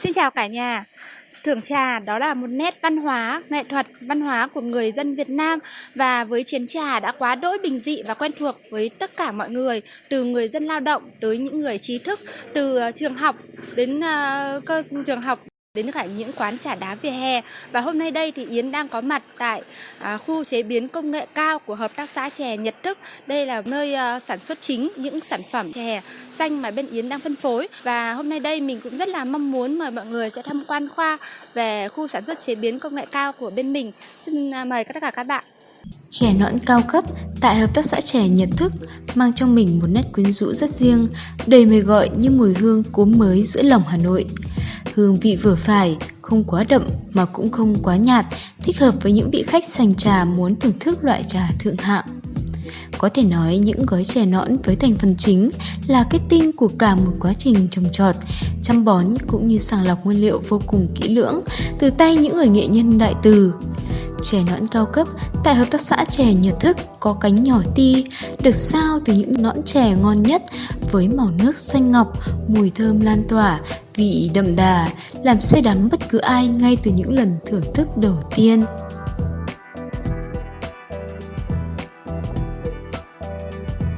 Xin chào cả nhà. Thưởng trà đó là một nét văn hóa, nghệ thuật, văn hóa của người dân Việt Nam và với chiến trà đã quá đỗi bình dị và quen thuộc với tất cả mọi người, từ người dân lao động tới những người trí thức, từ ờ, trường học đến uh, cơ trường học đến cả những quán trà đá vỉa hè. Và hôm nay đây thì Yến đang có mặt tại à, khu chế biến công nghệ cao của hợp tác xã chè Nhật Thức đây là nơi à, sản xuất chính những sản phẩm chè xanh mà bên Yến đang phân phối. Và hôm nay đây mình cũng rất là mong muốn mời mọi người sẽ tham quan khoa về khu sản xuất chế biến công nghệ cao của bên mình. Xin à, mời tất cả các bạn. Chè nõn cao cấp tại hợp tác xã chè Nhật Thức mang trong mình một nét quyến rũ rất riêng, đầy mời gọi như mùi hương cốm mới giữa lòng Hà Nội. Hương vị vừa phải, không quá đậm mà cũng không quá nhạt, thích hợp với những vị khách sành trà muốn thưởng thức loại trà thượng hạng. Có thể nói những gói chè nõn với thành phần chính là kết tinh của cả một quá trình trồng trọt, chăm bón cũng như sàng lọc nguyên liệu vô cùng kỹ lưỡng từ tay những người nghệ nhân đại từ. Chè nõn cao cấp tại hợp tác xã chè Nhật Thức có cánh nhỏ ti, được sao từ những nõn chè ngon nhất với màu nước xanh ngọc, mùi thơm lan tỏa, vị đậm đà, làm say đắm bất cứ ai ngay từ những lần thưởng thức đầu tiên.